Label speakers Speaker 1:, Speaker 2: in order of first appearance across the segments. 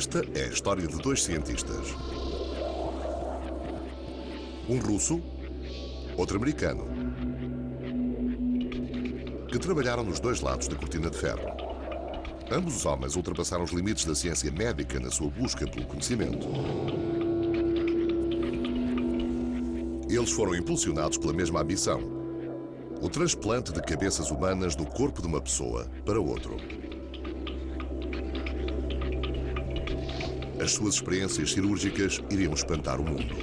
Speaker 1: Esta é a história de dois cientistas. Um russo, outro americano, que trabalharam nos dois lados da cortina de ferro. Ambos os homens ultrapassaram os limites da ciência médica na sua busca pelo conhecimento. Eles foram impulsionados pela mesma ambição: o transplante de cabeças humanas do corpo de uma pessoa para outro. As suas experiências cirúrgicas iriam espantar o mundo.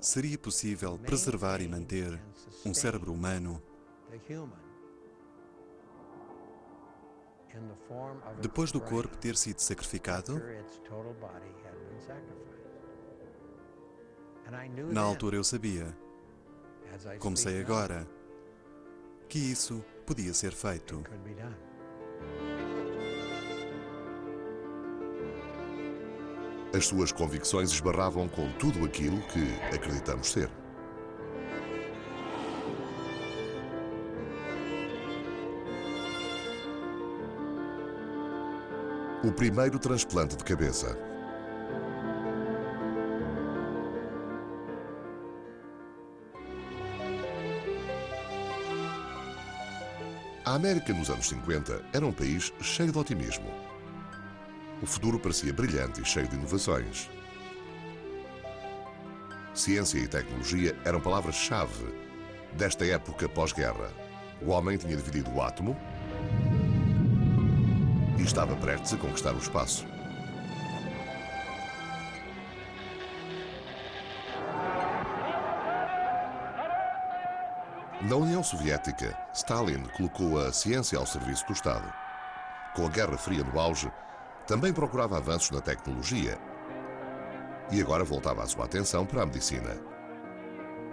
Speaker 2: Seria possível preservar e manter um cérebro humano depois do corpo ter sido sacrificado? Na altura eu sabia, como sei agora, que isso podia ser feito.
Speaker 1: As suas convicções esbarravam com tudo aquilo que acreditamos ser. O primeiro transplante de cabeça. A América nos anos 50 era um país cheio de otimismo. O futuro parecia brilhante e cheio de inovações. Ciência e tecnologia eram palavras-chave desta época pós-guerra. O homem tinha dividido o átomo e estava prestes a conquistar o espaço. Na União Soviética, Stalin colocou a ciência ao serviço do Estado. Com a Guerra Fria no auge, também procurava avanços na tecnologia e agora voltava a sua atenção para a medicina.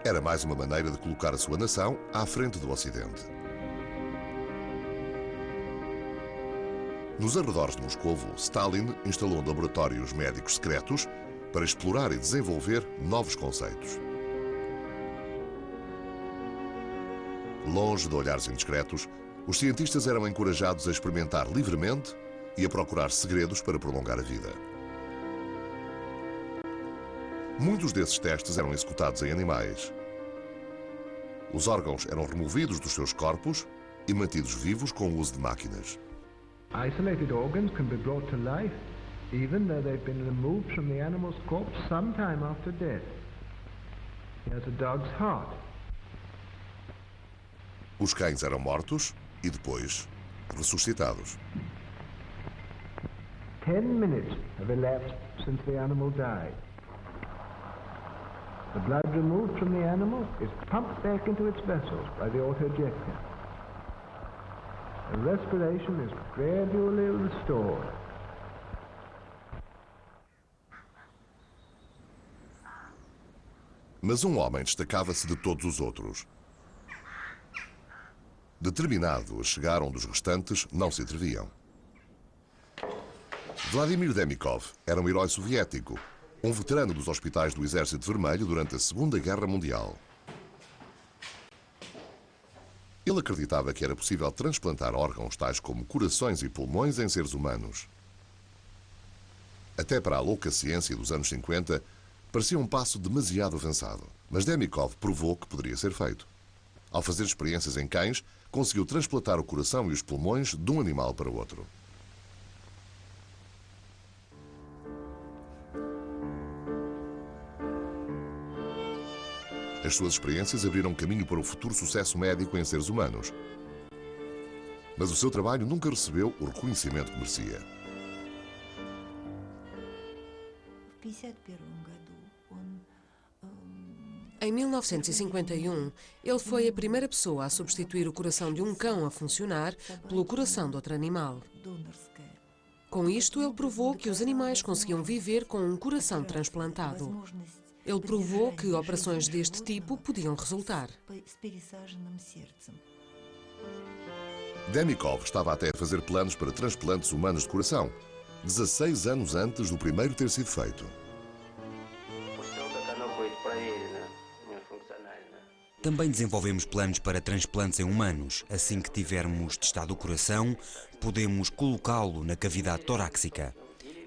Speaker 1: Era mais uma maneira de colocar a sua nação à frente do Ocidente. Nos arredores de Moscovo, Stalin instalou laboratórios médicos secretos para explorar e desenvolver novos conceitos. Longe de olhares indiscretos, os cientistas eram encorajados a experimentar livremente e a procurar segredos para prolongar a vida. Muitos desses testes eram executados em animais. Os órgãos eram removidos dos seus corpos e mantidos vivos com o uso de máquinas.
Speaker 3: Isolated organs can be brought to life even though they've been removed from the animal's corpse some time after death. Here's a dog's heart.
Speaker 1: Os cães eram mortos e depois ressuscitados.
Speaker 3: Ten minutes have elapsed since the animal died. The blood removed from the animal is pumped back into its vessels by the autojector. The respiration is gradually restored.
Speaker 1: Mas um homem destacava-se de todos os outros. Determinado a chegar onde os restantes não se atreviam. Vladimir Demikov era um herói soviético, um veterano dos hospitais do Exército Vermelho durante a Segunda Guerra Mundial. Ele acreditava que era possível transplantar órgãos tais como corações e pulmões em seres humanos. Até para a louca ciência dos anos 50, parecia um passo demasiado avançado, mas Demikov provou que poderia ser feito. Ao fazer experiências em cães, conseguiu transplantar o coração e os pulmões de um animal para outro. As suas experiências abriram caminho para o futuro sucesso médico em seres humanos. Mas o seu trabalho nunca recebeu o reconhecimento que merecia.
Speaker 4: Em 1951, ele foi a primeira pessoa a substituir o coração de um cão a funcionar pelo coração de outro animal. Com isto, ele provou que os animais conseguiam viver com um coração transplantado. Ele provou que operações deste tipo podiam resultar.
Speaker 1: Demikov estava até a fazer planos para transplantes humanos de coração, 16 anos antes do primeiro ter sido feito.
Speaker 5: Também desenvolvemos planos para transplantes em humanos. Assim que tivermos testado o coração, podemos colocá-lo na cavidade torácica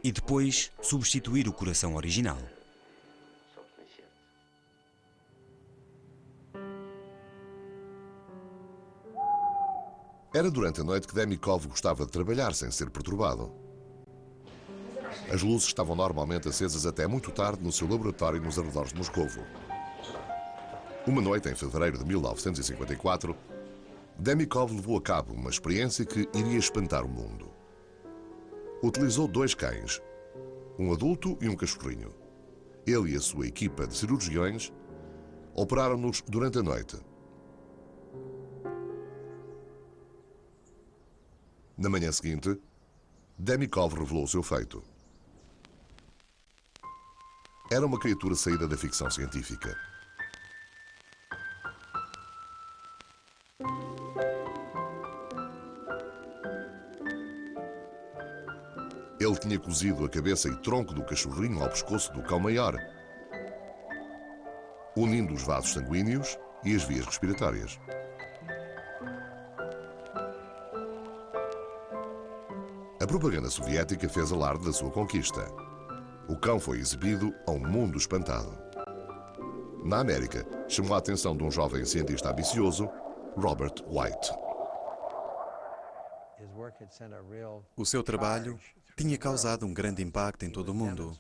Speaker 5: e depois substituir o coração original.
Speaker 1: Era durante a noite que Demikov gostava de trabalhar sem ser perturbado. As luzes estavam normalmente acesas até muito tarde no seu laboratório nos arredores de Moscovo. Uma noite em fevereiro de 1954, Demikov levou a cabo uma experiência que iria espantar o mundo. Utilizou dois cães, um adulto e um cachorrinho. Ele e a sua equipa de cirurgiões operaram-nos durante a noite. Na manhã seguinte, Demikov revelou o seu feito. Era uma criatura saída da ficção científica. Tinha cozido a cabeça e tronco do cachorrinho ao pescoço do cão maior, unindo os vasos sanguíneos e as vias respiratórias. A propaganda soviética fez alarde da sua conquista. O cão foi exibido a um mundo espantado. Na América, chamou a atenção de um jovem cientista ambicioso, Robert White.
Speaker 2: O seu trabalho tinha causado um grande impacto em todo o mundo,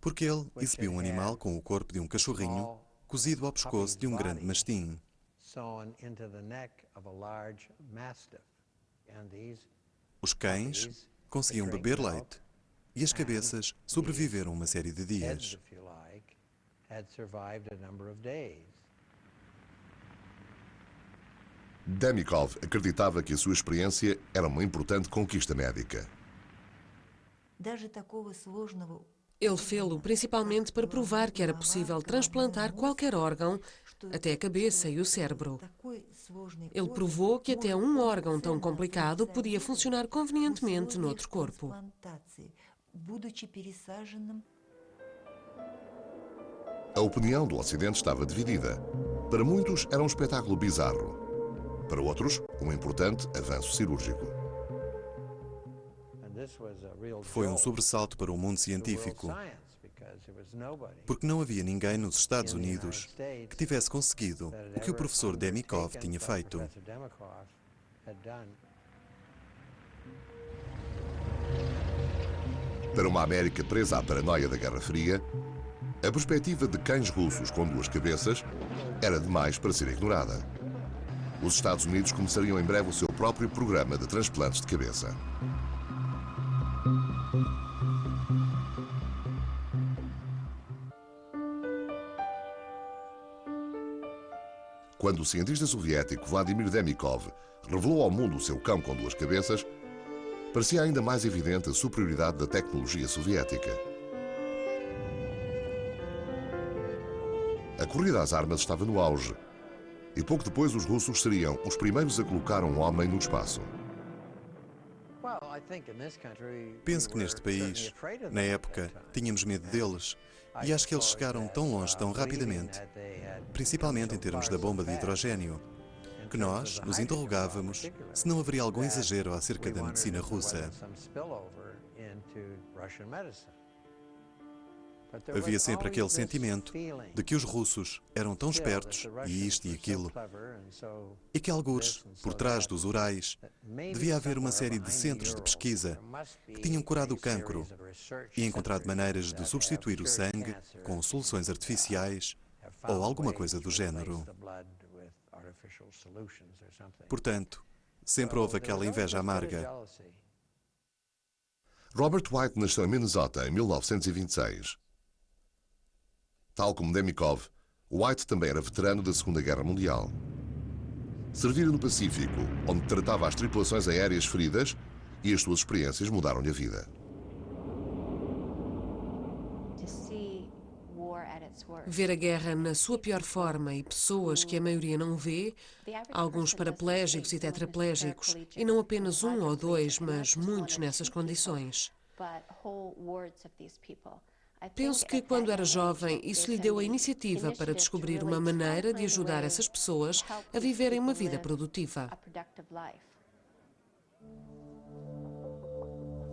Speaker 2: porque ele exibiu um animal com o corpo de um cachorrinho cozido ao pescoço de um grande mastim. Os cães conseguiam beber leite e as cabeças sobreviveram uma série de dias.
Speaker 1: Demikov acreditava que a sua experiência era uma importante conquista médica.
Speaker 4: Ele fê-lo principalmente para provar que era possível transplantar qualquer órgão, até a cabeça e o cérebro. Ele provou que até um órgão tão complicado podia funcionar convenientemente noutro corpo.
Speaker 1: A opinião do Ocidente estava dividida. Para muitos era um espetáculo bizarro. Para outros, um importante avanço cirúrgico.
Speaker 2: Foi um sobressalto para o mundo científico, porque não havia ninguém nos Estados Unidos que tivesse conseguido o que o professor Demikov tinha feito.
Speaker 1: Para uma América presa à paranoia da Guerra Fria, a perspectiva de cães russos com duas cabeças era demais para ser ignorada. Os Estados Unidos começariam em breve o seu próprio programa de transplantes de cabeça. Quando o cientista soviético Vladimir Demikov revelou ao mundo o seu cão com duas cabeças, parecia ainda mais evidente a superioridade da tecnologia soviética. A corrida às armas estava no auge e pouco depois os russos seriam os primeiros a colocar um homem no espaço.
Speaker 2: Penso que neste país, na época, tínhamos medo deles e acho que eles chegaram tão longe tão rapidamente, principalmente em termos da bomba de hidrogênio, que nós nos interrogávamos se não haveria algum exagero acerca da medicina russa. Havia sempre aquele sentimento de que os russos eram tão espertos, e isto e aquilo, e que alguns, por trás dos Urais, devia haver uma série de centros de pesquisa que tinham curado o cancro e encontrado maneiras de substituir o sangue com soluções artificiais ou alguma coisa do género. Portanto, sempre houve aquela inveja amarga.
Speaker 1: Robert White nasceu em Minnesota em 1926. Tal como Demikov, White também era veterano da Segunda Guerra Mundial. Servira no Pacífico, onde tratava as tripulações aéreas feridas e as suas experiências mudaram-lhe a vida.
Speaker 4: Ver a guerra na sua pior forma e pessoas que a maioria não vê, alguns paraplégicos e tetraplégicos, e não apenas um ou dois, mas muitos nessas condições. Penso que quando era jovem, isso lhe deu a iniciativa para descobrir uma maneira de ajudar essas pessoas a viverem uma vida produtiva.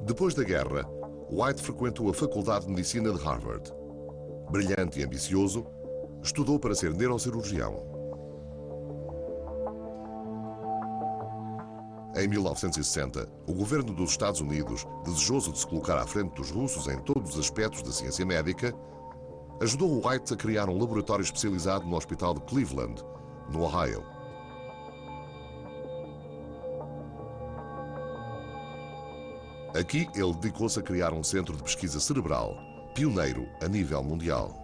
Speaker 1: Depois da guerra, White frequentou a Faculdade de Medicina de Harvard. Brilhante e ambicioso, estudou para ser neurocirurgião. Em 1960, o governo dos Estados Unidos, desejoso de se colocar à frente dos russos em todos os aspectos da ciência médica, ajudou White a criar um laboratório especializado no Hospital de Cleveland, no Ohio. Aqui, ele dedicou-se a criar um centro de pesquisa cerebral, pioneiro a nível mundial.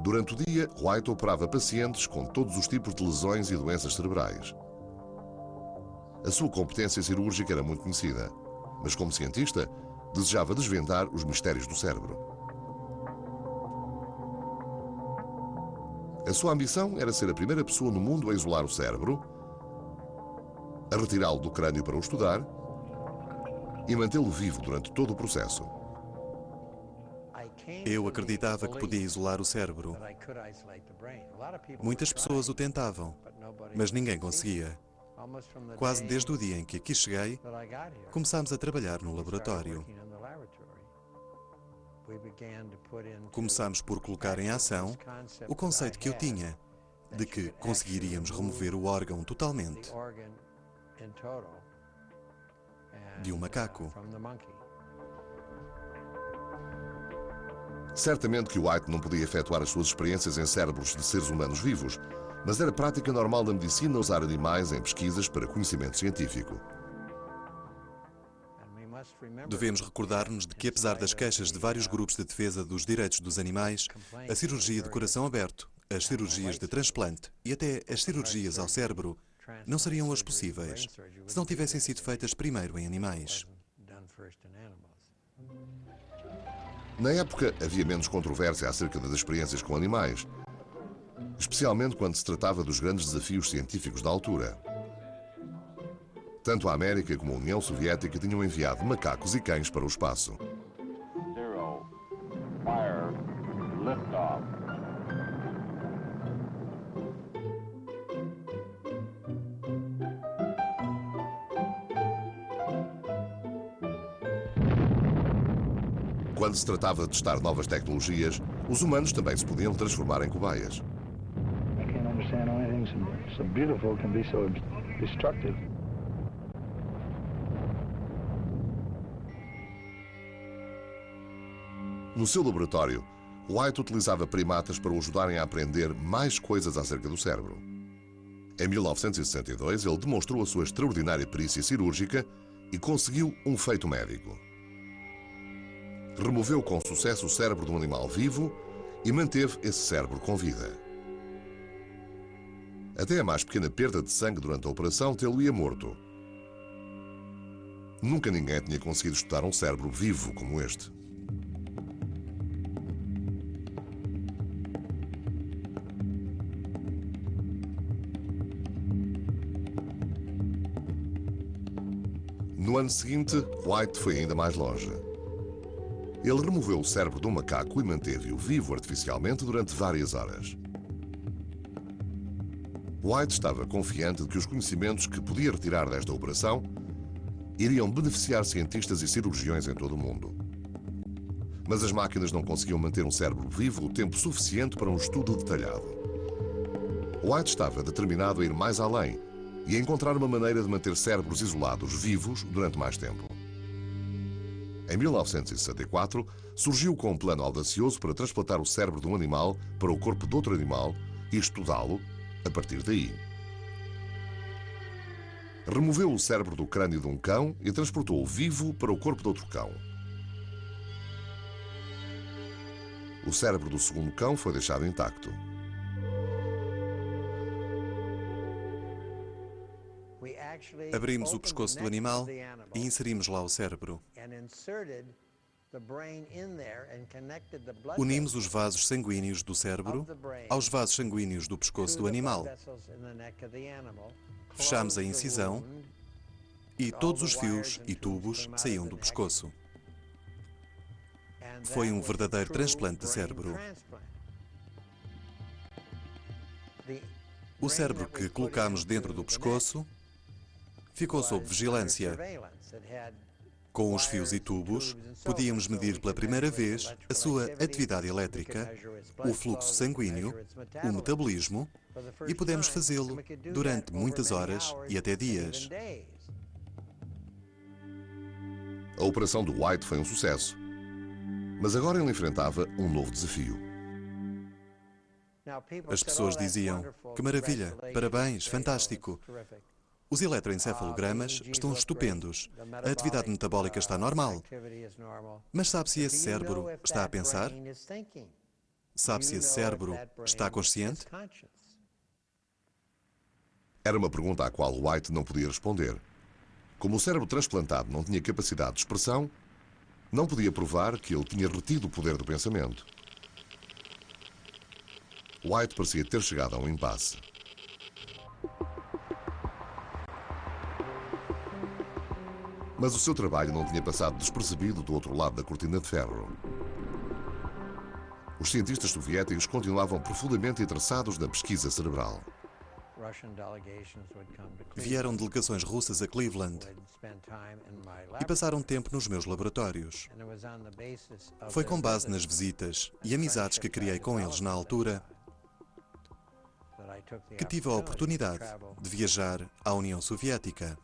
Speaker 1: Durante o dia, White operava pacientes com todos os tipos de lesões e doenças cerebrais. A sua competência cirúrgica era muito conhecida, mas como cientista, desejava desvendar os mistérios do cérebro. A sua ambição era ser a primeira pessoa no mundo a isolar o cérebro a retirá-lo do crânio para o estudar e mantê-lo vivo durante todo o processo.
Speaker 2: Eu acreditava que podia isolar o cérebro. Muitas pessoas o tentavam, mas ninguém conseguia. Quase desde o dia em que aqui cheguei, começámos a trabalhar no laboratório. Começámos por colocar em ação o conceito que eu tinha de que conseguiríamos remover o órgão totalmente de um macaco.
Speaker 1: Certamente que White não podia efetuar as suas experiências em cérebros de seres humanos vivos, mas era prática normal da medicina usar animais em pesquisas para conhecimento científico.
Speaker 2: Devemos recordar-nos de que, apesar das queixas de vários grupos de defesa dos direitos dos animais, a cirurgia de coração aberto, as cirurgias de transplante e até as cirurgias ao cérebro não seriam hoje possíveis se não tivessem sido feitas primeiro em animais.
Speaker 1: Na época, havia menos controvérsia acerca das experiências com animais, especialmente quando se tratava dos grandes desafios científicos da altura. Tanto a América como a União Soviética tinham enviado macacos e cães para o espaço. Zero. Fire. Quando se tratava de testar novas tecnologias, os humanos também se podiam transformar em cobaias. No seu laboratório, White utilizava primatas para o ajudarem a aprender mais coisas acerca do cérebro. Em 1962, ele demonstrou a sua extraordinária perícia cirúrgica e conseguiu um feito médico removeu com sucesso o cérebro de um animal vivo e manteve esse cérebro com vida. Até a mais pequena perda de sangue durante a operação tê-lo-ia morto. Nunca ninguém tinha conseguido estudar um cérebro vivo como este. No ano seguinte, White foi ainda mais longe. Ele removeu o cérebro um macaco e manteve-o vivo artificialmente durante várias horas. White estava confiante de que os conhecimentos que podia retirar desta operação iriam beneficiar cientistas e cirurgiões em todo o mundo. Mas as máquinas não conseguiam manter um cérebro vivo o tempo suficiente para um estudo detalhado. White estava determinado a ir mais além e a encontrar uma maneira de manter cérebros isolados vivos durante mais tempo. Em 1964, surgiu com um plano audacioso para transplantar o cérebro de um animal para o corpo de outro animal e estudá-lo a partir daí. Removeu o cérebro do crânio de um cão e transportou-o vivo para o corpo de outro cão. O cérebro do segundo cão foi deixado intacto.
Speaker 2: Abrimos o pescoço do animal e inserimos lá o cérebro. Unimos os vasos sanguíneos do cérebro aos vasos sanguíneos do pescoço do animal. Fechamos a incisão e todos os fios e tubos saíam do pescoço. Foi um verdadeiro transplante de cérebro. O cérebro que colocámos dentro do pescoço ficou sob vigilância. Com os fios e tubos, podíamos medir pela primeira vez a sua atividade elétrica, o fluxo sanguíneo, o metabolismo e podemos fazê-lo durante muitas horas e até dias.
Speaker 1: A operação do White foi um sucesso, mas agora ele enfrentava um novo desafio.
Speaker 2: As pessoas diziam: Que maravilha, parabéns, fantástico. Os eletroencefalogramas estão estupendos. A atividade metabólica está normal. Mas sabe se esse cérebro está a pensar? Sabe se esse cérebro está consciente?
Speaker 1: Era uma pergunta à qual White não podia responder. Como o cérebro transplantado não tinha capacidade de expressão, não podia provar que ele tinha retido o poder do pensamento. White parecia ter chegado a um impasse. Mas o seu trabalho não tinha passado despercebido do outro lado da cortina de ferro. Os cientistas soviéticos continuavam profundamente interessados na pesquisa cerebral.
Speaker 2: Vieram delegações russas a Cleveland e passaram tempo nos meus laboratórios. Foi com base nas visitas e amizades que criei com eles na altura que tive a oportunidade de viajar à União Soviética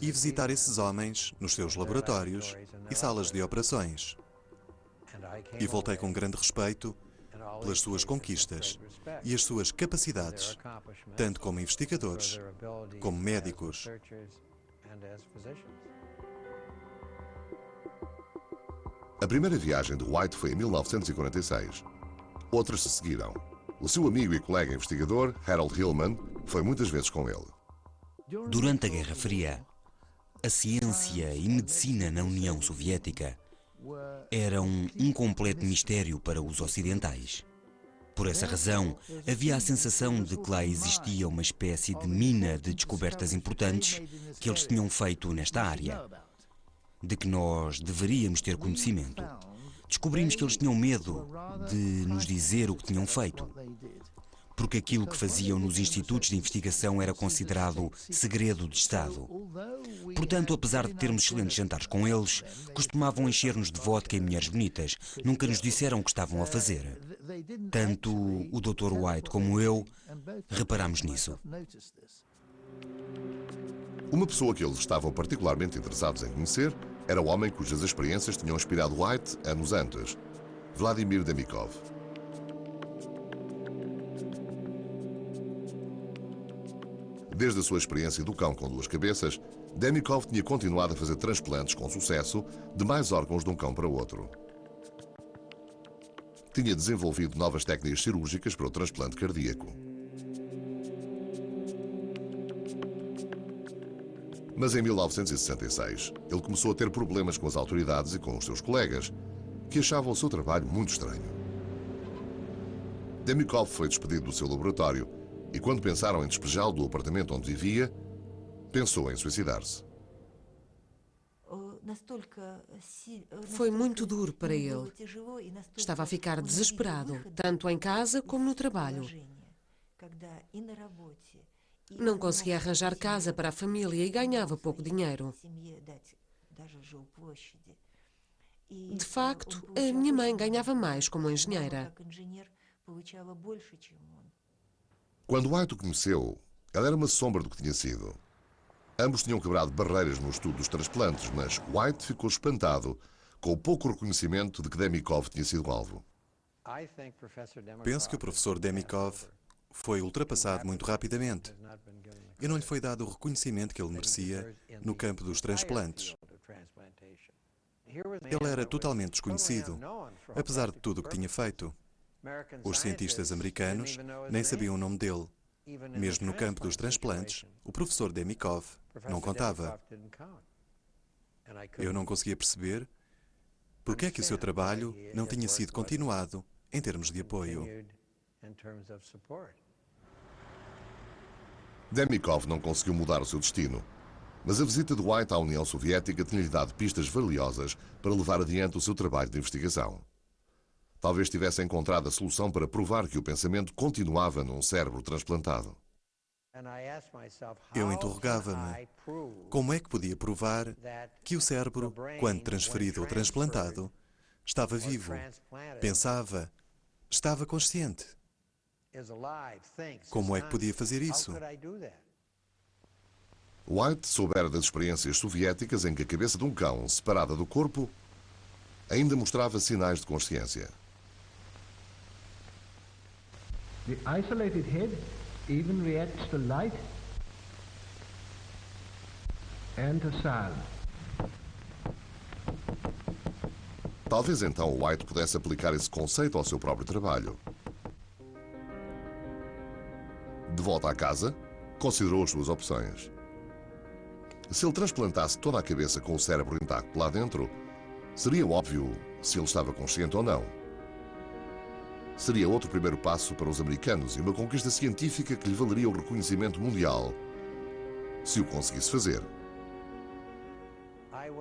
Speaker 2: e visitar esses homens nos seus laboratórios e salas de operações. E voltei com grande respeito pelas suas conquistas e as suas capacidades, tanto como investigadores como médicos.
Speaker 1: A primeira viagem de White foi em 1946. Outras se seguiram. O seu amigo e colega investigador, Harold Hillman, foi muitas vezes com ele.
Speaker 5: Durante a Guerra Fria, a ciência e medicina na União Soviética eram um completo mistério para os ocidentais. Por essa razão, havia a sensação de que lá existia uma espécie de mina de descobertas importantes que eles tinham feito nesta área, de que nós deveríamos ter conhecimento. Descobrimos que eles tinham medo de nos dizer o que tinham feito porque aquilo que faziam nos institutos de investigação era considerado segredo de Estado. Portanto, apesar de termos excelentes jantares com eles, costumavam encher-nos de vodka e mulheres bonitas. Nunca nos disseram o que estavam a fazer. Tanto o Dr. White como eu reparamos nisso.
Speaker 1: Uma pessoa que eles estavam particularmente interessados em conhecer era o homem cujas experiências tinham inspirado White anos antes, Vladimir Demikov. Desde a sua experiência do cão com duas cabeças, Demikov tinha continuado a fazer transplantes com sucesso de mais órgãos de um cão para outro. Tinha desenvolvido novas técnicas cirúrgicas para o transplante cardíaco. Mas em 1966, ele começou a ter problemas com as autoridades e com os seus colegas, que achavam o seu trabalho muito estranho. Demikov foi despedido do seu laboratório e quando pensaram em despejá-lo do apartamento onde vivia, pensou em suicidar-se.
Speaker 4: Foi muito duro para ele. Estava a ficar desesperado, tanto em casa como no trabalho. Não conseguia arranjar casa para a família e ganhava pouco dinheiro. De facto, a minha mãe ganhava mais como engenheira.
Speaker 1: Quando White o conheceu, ela era uma sombra do que tinha sido. Ambos tinham quebrado barreiras no estudo dos transplantes, mas White ficou espantado com o pouco reconhecimento de que Demikov tinha sido alvo.
Speaker 2: Penso que o professor Demikov foi ultrapassado muito rapidamente e não lhe foi dado o reconhecimento que ele merecia no campo dos transplantes. Ele era totalmente desconhecido, apesar de tudo o que tinha feito. Os cientistas americanos nem sabiam o nome dele. Mesmo no campo dos transplantes, o professor Demikov não contava. Eu não conseguia perceber por que é que o seu trabalho não tinha sido continuado em termos de apoio.
Speaker 1: Demikov não conseguiu mudar o seu destino, mas a visita de White à União Soviética tinha-lhe dado pistas valiosas para levar adiante o seu trabalho de investigação. Talvez tivesse encontrado a solução para provar que o pensamento continuava num cérebro transplantado.
Speaker 2: Eu interrogava-me como é que podia provar que o cérebro, quando transferido ou transplantado, estava vivo, pensava, estava consciente. Como é que podia fazer isso?
Speaker 1: White soubera das experiências soviéticas em que a cabeça de um cão, separada do corpo, ainda mostrava sinais de consciência.
Speaker 3: The isolated head even reacts to light and to sound.
Speaker 1: Talvez então White pudesse aplicar esse conceito ao seu próprio trabalho. De volta à casa, considerou as suas opções. Se ele transplantasse toda a cabeça com o cérebro intacto lá dentro, seria óbvio se ele estava consciente ou não. Seria outro primeiro passo para os americanos e uma conquista científica que lhe valeria o reconhecimento mundial, se o conseguisse fazer.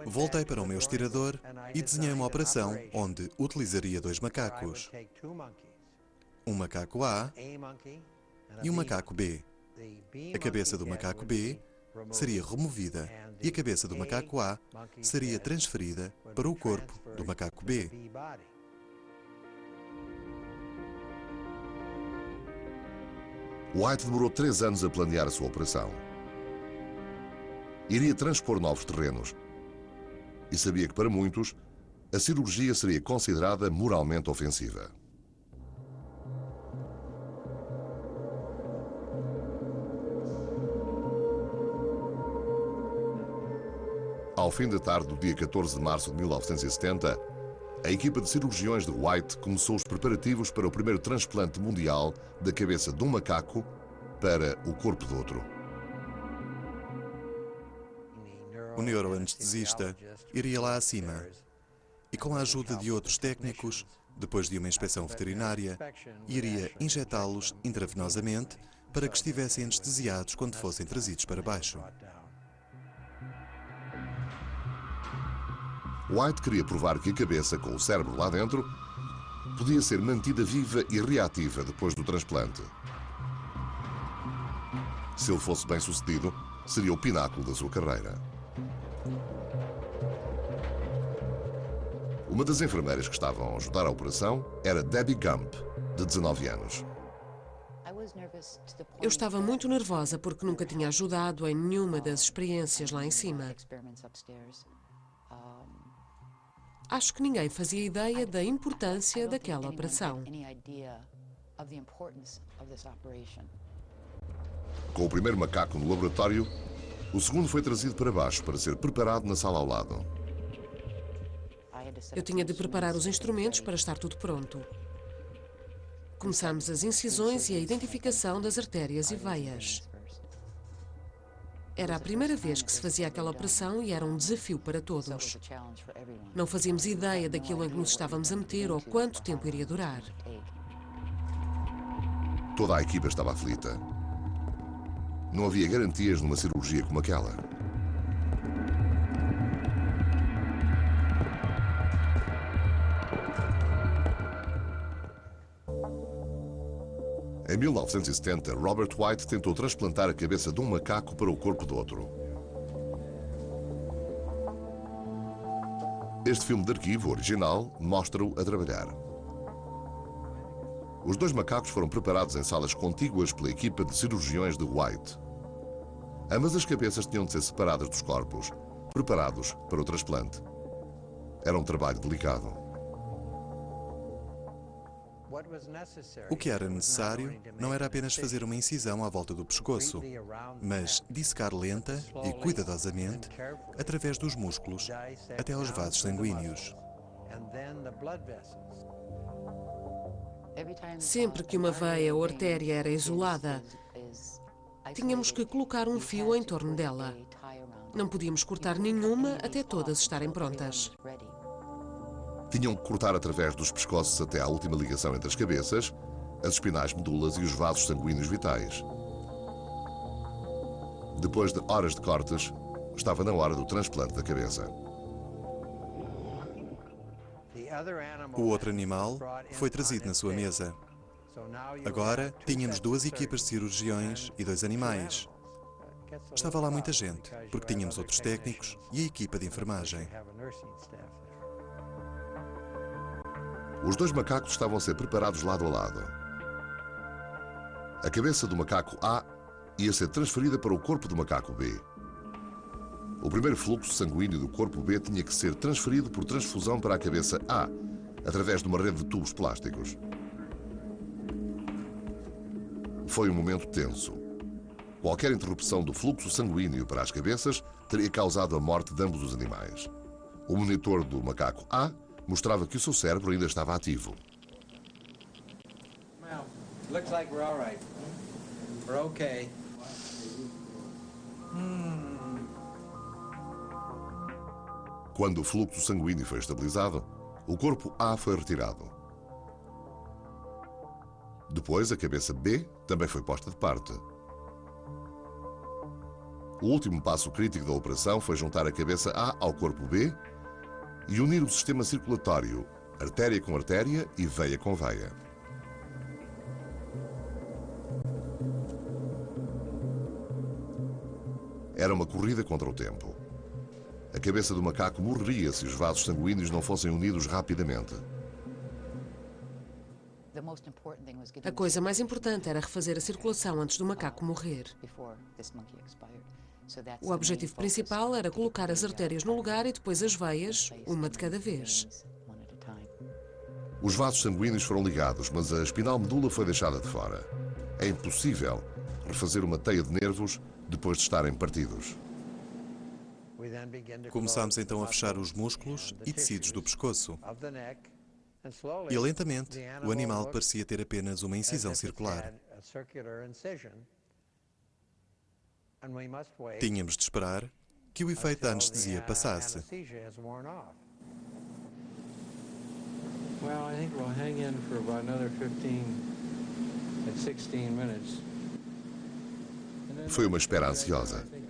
Speaker 2: Voltei para o meu estirador e desenhei uma operação onde utilizaria dois macacos. Um macaco A e um macaco B. A cabeça do macaco B seria removida e a cabeça do macaco A seria transferida para o corpo do macaco B.
Speaker 1: White demorou três anos a planear a sua operação. Iria transpor novos terrenos e sabia que, para muitos, a cirurgia seria considerada moralmente ofensiva. Ao fim da tarde do dia 14 de março de 1970, a equipa de cirurgiões de White começou os preparativos para o primeiro transplante mundial da cabeça de um macaco para o corpo do outro.
Speaker 2: O neuroanestesista iria lá acima e, com a ajuda de outros técnicos, depois de uma inspeção veterinária, iria injetá-los intravenosamente para que estivessem anestesiados quando fossem trazidos para baixo.
Speaker 1: White queria provar que a cabeça, com o cérebro lá dentro, podia ser mantida viva e reativa depois do transplante. Se ele fosse bem sucedido, seria o pináculo da sua carreira. Uma das enfermeiras que estavam a ajudar a operação era Debbie Gump, de 19 anos.
Speaker 4: Eu estava muito nervosa porque nunca tinha ajudado em nenhuma das experiências lá em cima. Acho que ninguém fazia ideia da importância daquela operação.
Speaker 1: Com o primeiro macaco no laboratório, o segundo foi trazido para baixo para ser preparado na sala ao lado.
Speaker 4: Eu tinha de preparar os instrumentos para estar tudo pronto. Começamos as incisões e a identificação das artérias e veias. Era a primeira vez que se fazia aquela operação e era um desafio para todos. Não fazíamos ideia daquilo em que nos estávamos a meter ou quanto tempo iria durar.
Speaker 1: Toda a equipa estava aflita. Não havia garantias numa cirurgia como aquela. Em 1970, Robert White tentou transplantar a cabeça de um macaco para o corpo do outro. Este filme de arquivo original mostra-o a trabalhar. Os dois macacos foram preparados em salas contíguas pela equipa de cirurgiões de White. Ambas as cabeças tinham de ser separadas dos corpos, preparados para o transplante. Era um trabalho delicado.
Speaker 2: O que era necessário não era apenas fazer uma incisão à volta do pescoço, mas dissecar lenta e cuidadosamente através dos músculos até aos vasos sanguíneos.
Speaker 4: Sempre que uma veia ou artéria era isolada, tínhamos que colocar um fio em torno dela. Não podíamos cortar nenhuma até todas estarem prontas.
Speaker 1: Tinham que cortar através dos pescoços até à última ligação entre as cabeças, as espinais medulas e os vasos sanguíneos vitais. Depois de horas de cortes, estava na hora do transplante da cabeça.
Speaker 2: O outro animal foi trazido na sua mesa. Agora tínhamos duas equipas de cirurgiões e dois animais. Estava lá muita gente, porque tínhamos outros técnicos e a equipa de enfermagem.
Speaker 1: Os dois macacos estavam a ser preparados lado a lado. A cabeça do macaco A ia ser transferida para o corpo do macaco B. O primeiro fluxo sanguíneo do corpo B tinha que ser transferido por transfusão para a cabeça A, através de uma rede de tubos plásticos. Foi um momento tenso. Qualquer interrupção do fluxo sanguíneo para as cabeças teria causado a morte de ambos os animais. O monitor do macaco A mostrava que o seu cérebro ainda estava ativo.
Speaker 6: Well, looks like we're all right. We're okay.
Speaker 1: Quando o fluxo sanguíneo foi estabilizado, o corpo A foi retirado. Depois, a cabeça B também foi posta de parte. O último passo crítico da operação foi juntar a cabeça A ao corpo B e unir o sistema circulatório, artéria com artéria e veia com veia. Era uma corrida contra o tempo. A cabeça do macaco morreria se os vasos sanguíneos não fossem unidos rapidamente.
Speaker 4: A coisa mais importante era refazer a circulação antes do macaco morrer. O objetivo principal era colocar as artérias no lugar e depois as veias, uma de cada vez.
Speaker 1: Os vasos sanguíneos foram ligados, mas a espinal medula foi deixada de fora. É impossível refazer uma teia de nervos depois de estarem partidos.
Speaker 2: Começámos então a fechar os músculos e tecidos do pescoço. E lentamente, o animal parecia ter apenas uma incisão circular. Tínhamos de esperar que o efeito da anestesia passasse.
Speaker 6: Well, I think we'll hang in for about another 15 at 16 minutes. And then
Speaker 1: Foi uma espera ansiosa.
Speaker 6: Uh,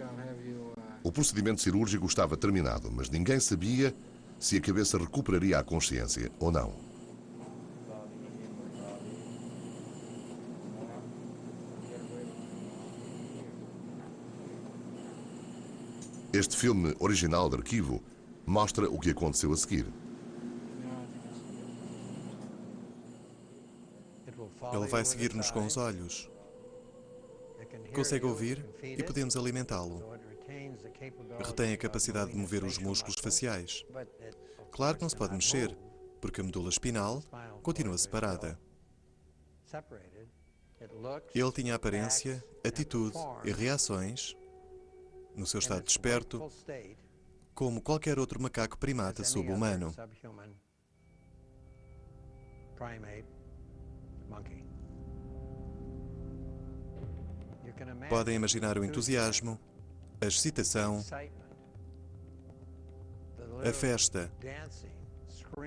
Speaker 1: O procedimento cirúrgico estava terminado, mas ninguém sabia se a cabeça recuperaria a consciência ou não. Este filme original de arquivo mostra o que aconteceu a seguir.
Speaker 2: Ele vai seguir-nos com os olhos. Consegue ouvir e podemos alimentá-lo. Retém a capacidade de mover os músculos faciais. Claro que não se pode mexer, porque a medula espinal continua separada. Ele tinha aparência, atitude e reações, no seu estado desperto, como qualquer outro macaco primata sub-humano. Podem imaginar o entusiasmo, a excitação, a festa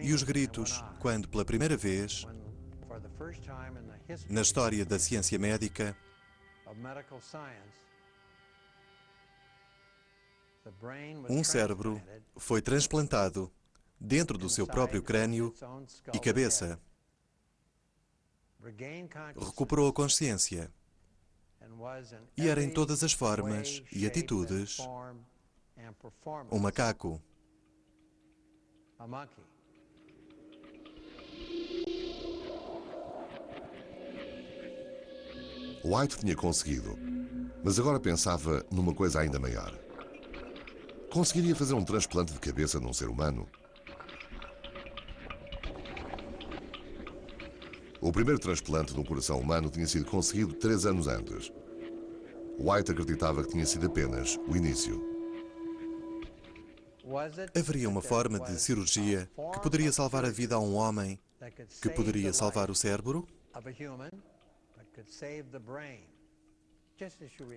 Speaker 2: e os gritos quando, pela primeira vez, na história da ciência médica, um cérebro foi transplantado dentro do seu próprio crânio e cabeça. Recuperou a consciência e era em todas as formas e atitudes um macaco.
Speaker 1: White tinha conseguido, mas agora pensava numa coisa ainda maior. Conseguiria fazer um transplante de cabeça num ser humano? O primeiro transplante de um coração humano tinha sido conseguido três anos antes. White acreditava que tinha sido apenas o início.
Speaker 2: Haveria uma forma de cirurgia que poderia salvar a vida a um homem que poderia salvar o cérebro?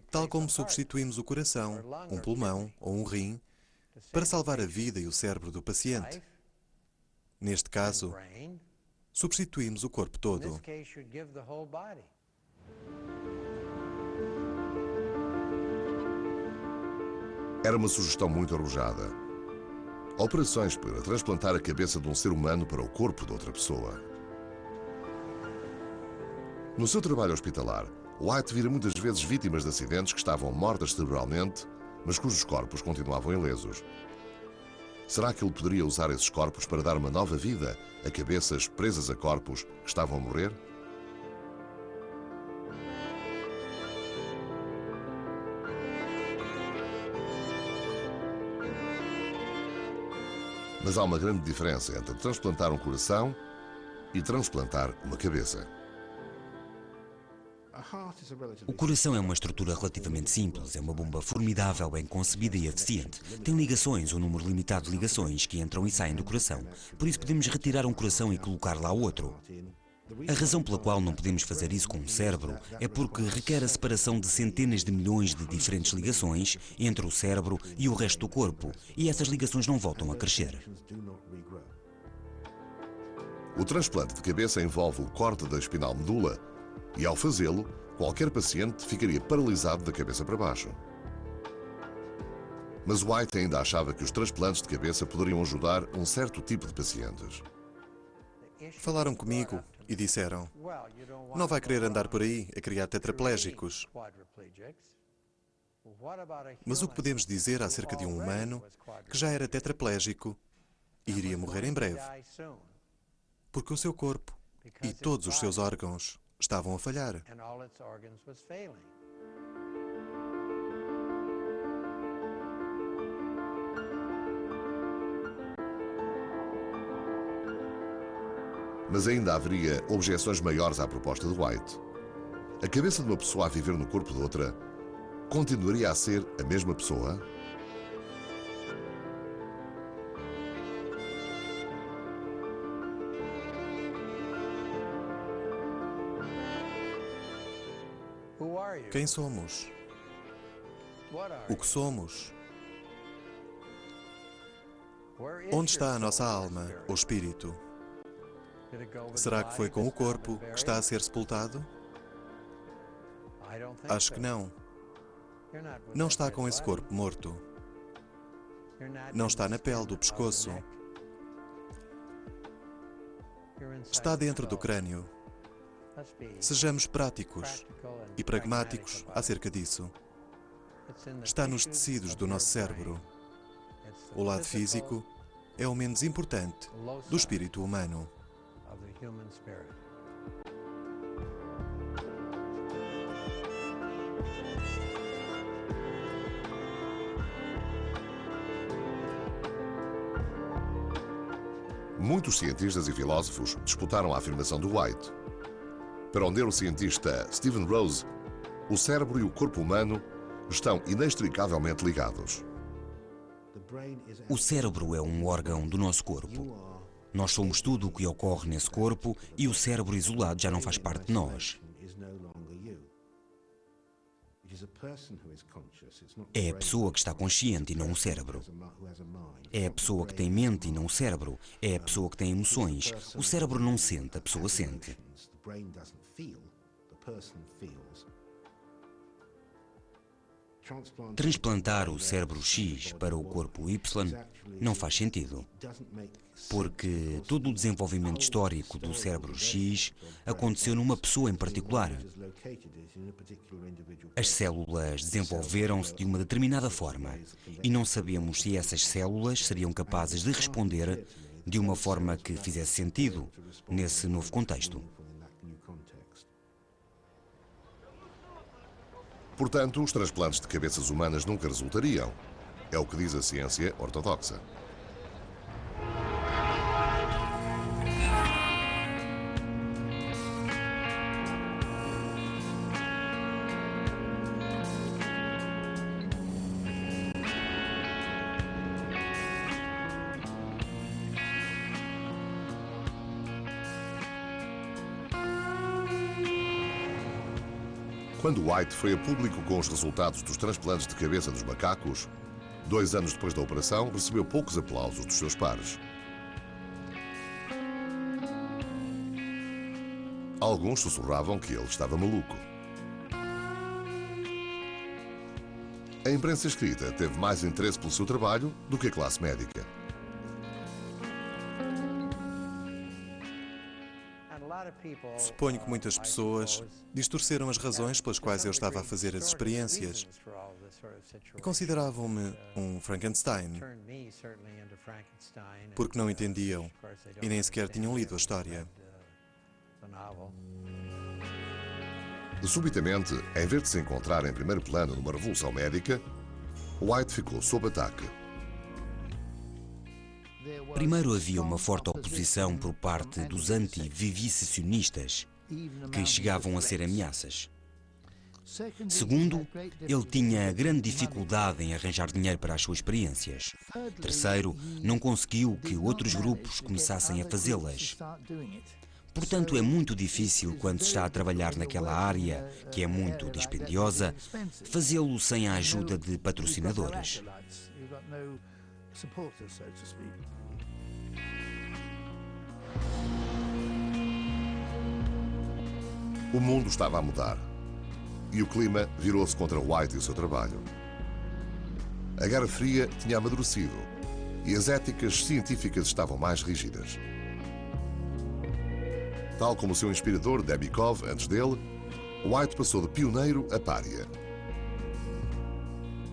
Speaker 2: Tal como substituímos o coração, um pulmão ou um rim para salvar a vida e o cérebro do paciente. Neste caso, substituímos o corpo todo.
Speaker 1: Era uma sugestão muito arrojada. Operações para transplantar a cabeça de um ser humano para o corpo de outra pessoa. No seu trabalho hospitalar, White vira muitas vezes vítimas de acidentes que estavam mortas cerebralmente, mas cujos corpos continuavam ilesos. Será que ele poderia usar esses corpos para dar uma nova vida a cabeças presas a corpos que estavam a morrer? Mas há uma grande diferença entre transplantar um coração e transplantar uma cabeça.
Speaker 5: O coração é uma estrutura relativamente simples, é uma bomba formidável, bem concebida e eficiente. Tem ligações, um número limitado de ligações que entram e saem do coração. Por isso podemos retirar um coração e colocar lá outro. A razão pela qual não podemos fazer isso com um cérebro é porque requer a separação de centenas de milhões de diferentes ligações entre o cérebro e o resto do corpo, e essas ligações não voltam a crescer.
Speaker 1: O transplante de cabeça envolve o corte da espinal medula e, ao fazê-lo, qualquer paciente ficaria paralisado da cabeça para baixo. Mas White ainda achava que os transplantes de cabeça poderiam ajudar um certo tipo de pacientes.
Speaker 2: Falaram comigo e disseram: Não vai querer andar por aí a criar tetraplégicos. Mas o que podemos dizer acerca de um humano que já era tetraplégico e iria morrer em breve? Porque o seu corpo e todos os seus órgãos estavam a falhar.
Speaker 1: Mas ainda haveria objeções maiores à proposta de White. A cabeça de uma pessoa a viver no corpo de outra continuaria a ser a mesma pessoa?
Speaker 2: Quem somos? O que somos? Onde está a nossa alma, ou espírito? Será que foi com o corpo que está a ser sepultado? Acho que não. Não está com esse corpo morto. Não está na pele do pescoço. Está dentro do crânio. Sejamos práticos e pragmáticos acerca disso. Está nos tecidos do nosso cérebro. O lado físico é o menos importante do espírito humano.
Speaker 1: Muitos cientistas e filósofos disputaram a afirmação do White. Para o neurocientista Stephen Rose, o cérebro e o corpo humano estão inextricavelmente ligados.
Speaker 5: O cérebro é um órgão do nosso corpo. Nós somos tudo o que ocorre nesse corpo e o cérebro isolado já não faz parte de nós. É a pessoa que está consciente e não o cérebro. É a pessoa que tem mente e não o cérebro. É a pessoa que tem emoções. O cérebro não sente, a pessoa sente. Transplantar o cérebro X para o corpo Y não faz sentido, porque todo o desenvolvimento histórico do cérebro X aconteceu numa pessoa em particular. As células desenvolveram-se de uma determinada forma e não sabemos se essas células seriam capazes de responder de uma forma que fizesse sentido nesse novo contexto.
Speaker 1: Portanto, os transplantes de cabeças humanas nunca resultariam. É o que diz a ciência ortodoxa. Quando White foi a público com os resultados dos transplantes de cabeça dos macacos, dois anos depois da operação, recebeu poucos aplausos dos seus pares. Alguns sussurravam que ele estava maluco. A imprensa escrita teve mais interesse pelo seu trabalho do que a classe médica.
Speaker 2: Suponho que muitas pessoas distorceram as razões pelas quais eu estava a fazer as experiências e consideravam-me um Frankenstein porque não entendiam e nem sequer tinham lido a história.
Speaker 1: Subitamente, em vez de se encontrar em primeiro plano numa revolução médica, White ficou sob ataque.
Speaker 5: Primeiro havia uma forte oposição por parte dos anti-vivissecionistas, que chegavam a ser ameaças. Segundo, ele tinha grande dificuldade em arranjar dinheiro para as suas experiências. Terceiro, não conseguiu que outros grupos começassem a fazê-las. Portanto, é muito difícil, quando se está a trabalhar naquela área, que é muito dispendiosa, fazê-lo sem a ajuda de patrocinadores.
Speaker 1: O mundo estava a mudar e o clima virou-se contra White e o seu trabalho. A Guerra Fria tinha amadurecido e as éticas científicas estavam mais rígidas. Tal como o seu inspirador Debikov antes dele, White passou de pioneiro a pária.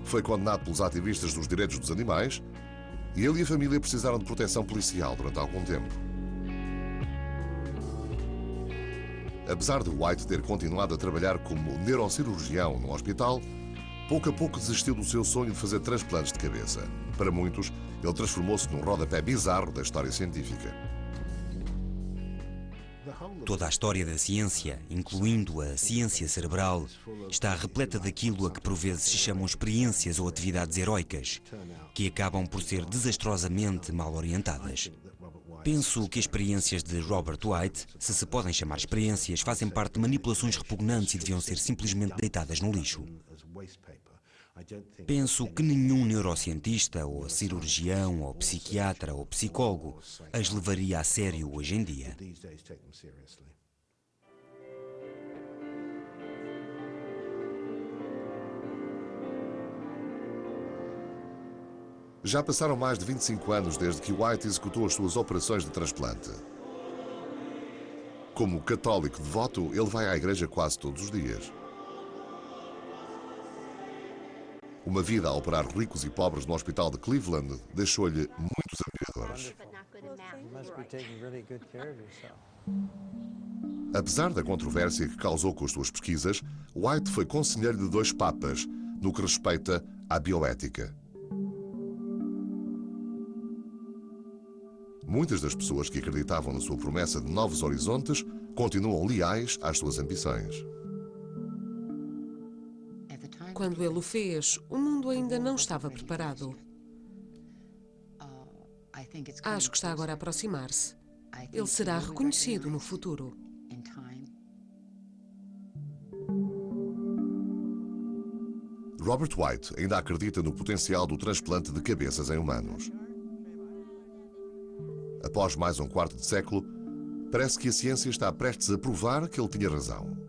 Speaker 1: Foi condenado pelos ativistas dos direitos dos animais ele e a família precisaram de proteção policial durante algum tempo. Apesar de White ter continuado a trabalhar como neurocirurgião no hospital, pouco a pouco desistiu do seu sonho de fazer transplantes de cabeça. Para muitos, ele transformou-se num rodapé bizarro da história científica.
Speaker 5: Toda a história da ciência, incluindo a ciência cerebral, está repleta daquilo a que por vezes se chamam experiências ou atividades heroicas, que acabam por ser desastrosamente mal orientadas. Penso que as experiências de Robert White, se se podem chamar experiências, fazem parte de manipulações repugnantes e deviam ser simplesmente deitadas no lixo. Penso que nenhum neurocientista, ou cirurgião, ou psiquiatra, ou psicólogo as levaria a sério hoje em dia.
Speaker 1: Já passaram mais de 25 anos desde que White executou as suas operações de transplante. Como católico devoto, ele vai à igreja quase todos os dias. Uma vida a operar ricos e pobres no hospital de Cleveland deixou-lhe muitos admiradores. Apesar da controvérsia que causou com as suas pesquisas, White foi conselheiro de dois papas no que respeita à bioética. Muitas das pessoas que acreditavam na sua promessa de novos horizontes continuam leais às suas ambições.
Speaker 4: Quando ele o fez, o mundo ainda não estava preparado. Acho que está agora a aproximar-se. Ele será reconhecido no futuro.
Speaker 1: Robert White ainda acredita no potencial do transplante de cabeças em humanos. Após mais um quarto de século, parece que a ciência está prestes a provar que ele tinha razão.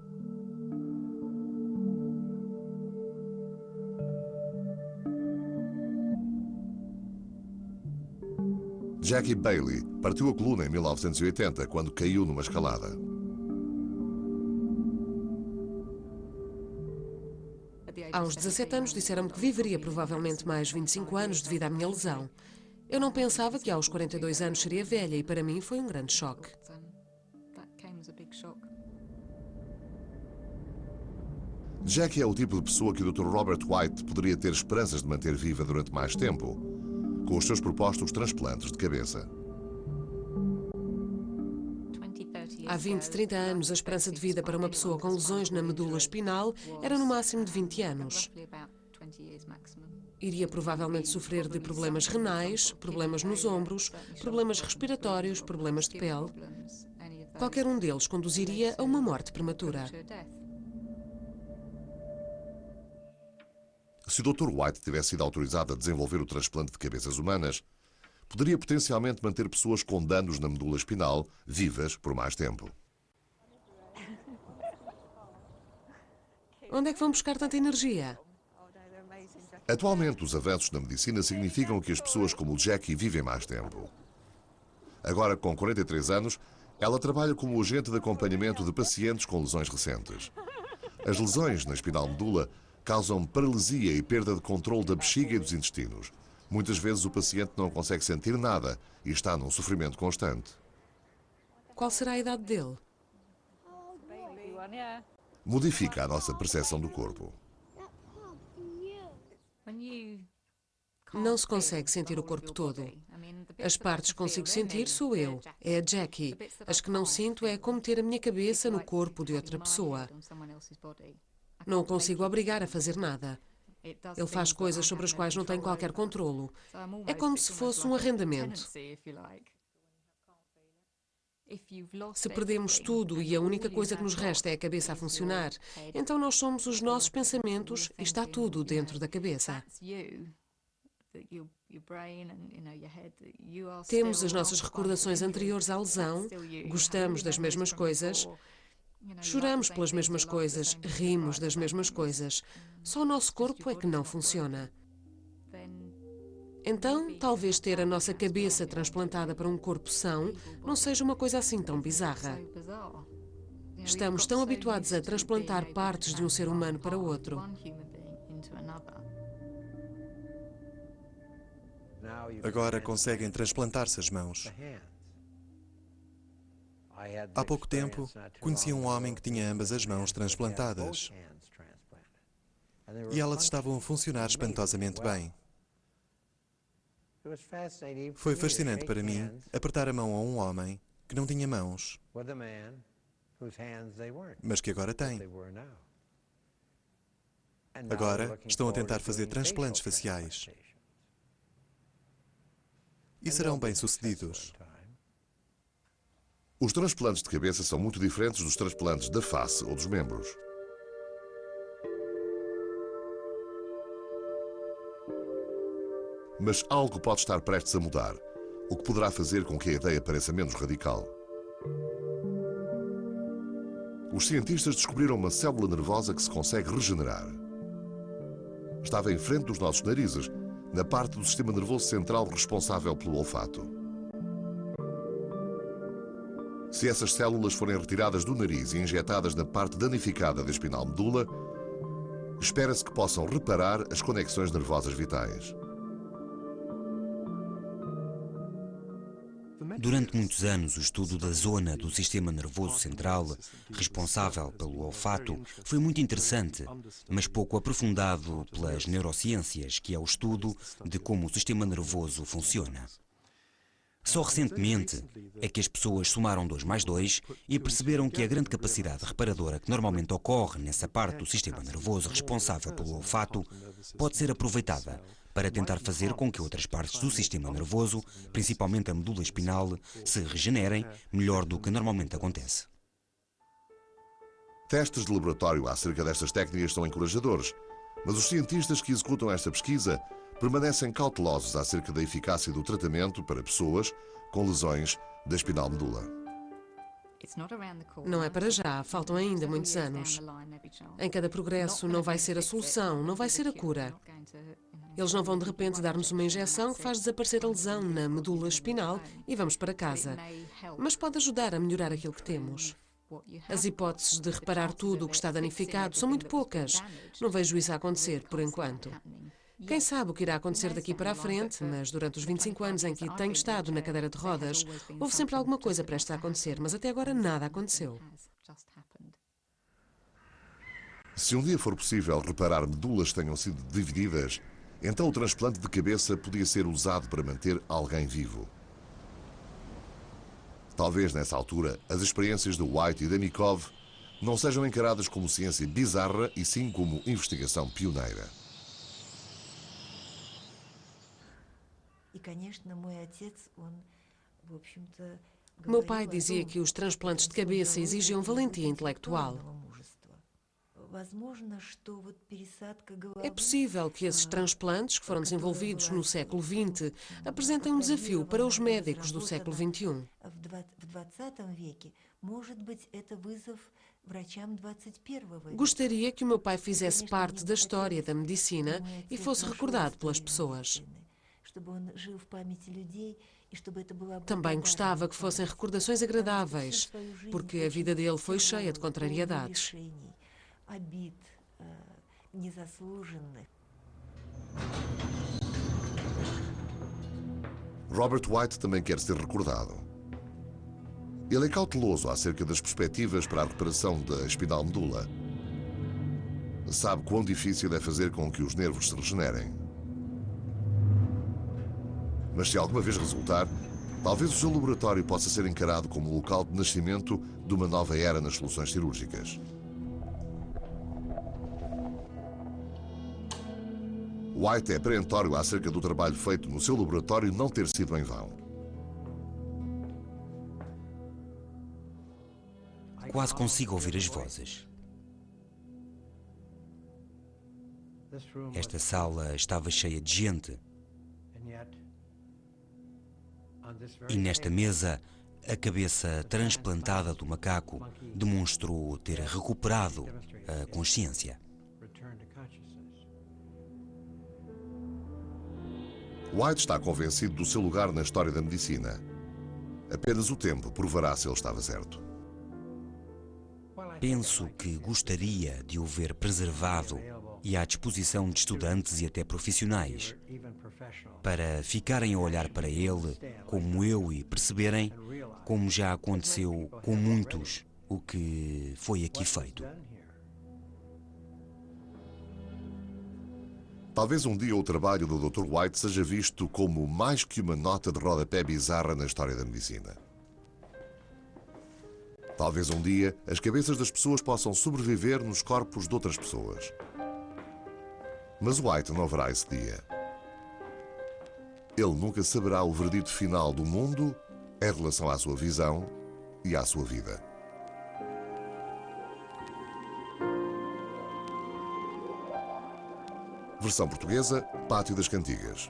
Speaker 1: Jackie Bailey partiu a coluna em 1980 quando caiu numa escalada.
Speaker 4: Aos 17 anos disseram-me que viveria provavelmente mais 25 anos devido à minha lesão. Eu não pensava que aos 42 anos seria velha e para mim foi um grande choque.
Speaker 1: Jackie é o tipo de pessoa que o Dr. Robert White poderia ter esperanças de manter viva durante mais tempo com os seus propostos transplantes de cabeça.
Speaker 4: Há 20, 30 anos, a esperança de vida para uma pessoa com lesões na medula espinal era no máximo de 20 anos. Iria provavelmente sofrer de problemas renais, problemas nos ombros, problemas respiratórios, problemas de pele. Qualquer um deles conduziria a uma morte prematura.
Speaker 1: Se o Dr. White tivesse sido autorizado a desenvolver o transplante de cabeças humanas, poderia potencialmente manter pessoas com danos na medula espinal vivas por mais tempo.
Speaker 4: Onde é que vão buscar tanta energia?
Speaker 1: Atualmente, os avanços na medicina significam que as pessoas como Jackie vivem mais tempo. Agora, com 43 anos, ela trabalha como agente de acompanhamento de pacientes com lesões recentes. As lesões na espinal medula causam paralisia e perda de controle da bexiga e dos intestinos. Muitas vezes o paciente não consegue sentir nada e está num sofrimento constante.
Speaker 4: Qual será a idade dele?
Speaker 1: Modifica a nossa percepção do corpo.
Speaker 4: Não se consegue sentir o corpo todo. As partes que consigo sentir sou eu, é a Jackie. As que não sinto é como ter a minha cabeça no corpo de outra pessoa. Não o consigo obrigar a fazer nada. Ele faz coisas sobre as quais não tenho qualquer controlo. É como se fosse um arrendamento. Se perdemos tudo e a única coisa que nos resta é a cabeça a funcionar, então nós somos os nossos pensamentos e está tudo dentro da cabeça. Temos as nossas recordações anteriores à lesão, gostamos das mesmas coisas, choramos pelas mesmas coisas, rimos das mesmas coisas. Só o nosso corpo é que não funciona. Então, talvez ter a nossa cabeça transplantada para um corpo são não seja uma coisa assim tão bizarra. Estamos tão habituados a transplantar partes de um ser humano para outro.
Speaker 2: Agora conseguem transplantar-se as mãos. Há pouco tempo, conheci um homem que tinha ambas as mãos transplantadas. E elas estavam a funcionar espantosamente bem. Foi fascinante para mim apertar a mão a um homem que não tinha mãos, mas que agora tem. Agora estão a tentar fazer transplantes faciais. E serão bem-sucedidos.
Speaker 1: Os transplantes de cabeça são muito diferentes dos transplantes da face ou dos membros. Mas algo pode estar prestes a mudar, o que poderá fazer com que a ideia pareça menos radical. Os cientistas descobriram uma célula nervosa que se consegue regenerar. Estava em frente dos nossos narizes, na parte do sistema nervoso central responsável pelo olfato. Se essas células forem retiradas do nariz e injetadas na parte danificada da espinal medula, espera-se que possam reparar as conexões nervosas vitais.
Speaker 5: Durante muitos anos, o estudo da zona do sistema nervoso central, responsável pelo olfato, foi muito interessante, mas pouco aprofundado pelas neurociências, que é o estudo de como o sistema nervoso funciona. Só recentemente é que as pessoas somaram 2 mais 2 e perceberam que a grande capacidade reparadora que normalmente ocorre nessa parte do sistema nervoso responsável pelo olfato pode ser aproveitada para tentar fazer com que outras partes do sistema nervoso, principalmente a medula espinal, se regenerem melhor do que normalmente acontece.
Speaker 1: Testes de laboratório acerca destas técnicas são encorajadores, mas os cientistas que executam esta pesquisa permanecem cautelosos acerca da eficácia do tratamento para pessoas com lesões da espinal medula.
Speaker 4: Não é para já, faltam ainda muitos anos. Em cada progresso não vai ser a solução, não vai ser a cura. Eles não vão de repente dar-nos uma injeção que faz desaparecer a lesão na medula espinal e vamos para casa. Mas pode ajudar a melhorar aquilo que temos. As hipóteses de reparar tudo o que está danificado são muito poucas. Não vejo isso a acontecer, por enquanto. Quem sabe o que irá acontecer daqui para a frente, mas durante os 25 anos em que tenho estado na cadeira de rodas, houve sempre alguma coisa prestes a acontecer, mas até agora nada aconteceu.
Speaker 1: Se um dia for possível reparar medulas que tenham sido divididas, então o transplante de cabeça podia ser usado para manter alguém vivo. Talvez nessa altura as experiências de White e Demikov não sejam encaradas como ciência bizarra e sim como investigação pioneira.
Speaker 4: Meu pai dizia que os transplantes de cabeça exigiam valentia intelectual. É possível que esses transplantes, que foram desenvolvidos no século XX, apresentem um desafio para os médicos do século XXI. Gostaria que o meu pai fizesse parte da história da medicina e fosse recordado pelas pessoas. Também gostava que fossem recordações agradáveis, porque a vida dele foi cheia de contrariedades.
Speaker 1: Robert White também quer ser recordado. Ele é cauteloso acerca das perspectivas para a recuperação da espinal medula. Sabe quão difícil é fazer com que os nervos se regenerem. Mas se alguma vez resultar, talvez o seu laboratório possa ser encarado como o local de nascimento de uma nova era nas soluções cirúrgicas. White é perentório acerca do trabalho feito no seu laboratório não ter sido em vão.
Speaker 5: Quase consigo ouvir as vozes. Esta sala estava cheia de gente. E nesta mesa, a cabeça transplantada do macaco demonstrou ter recuperado a consciência.
Speaker 1: White está convencido do seu lugar na história da medicina. Apenas o tempo provará se ele estava certo.
Speaker 5: Penso que gostaria de o ver preservado e à disposição de estudantes e até profissionais, para ficarem a olhar para ele como eu e perceberem, como já aconteceu com muitos, o que foi aqui feito.
Speaker 1: Talvez um dia o trabalho do Dr. White seja visto como mais que uma nota de rodapé bizarra na história da medicina. Talvez um dia as cabeças das pessoas possam sobreviver nos corpos de outras pessoas. Mas White não verá esse dia. Ele nunca saberá o verdito final do mundo em relação à sua visão e à sua vida. Versão portuguesa, Pátio das Cantigas.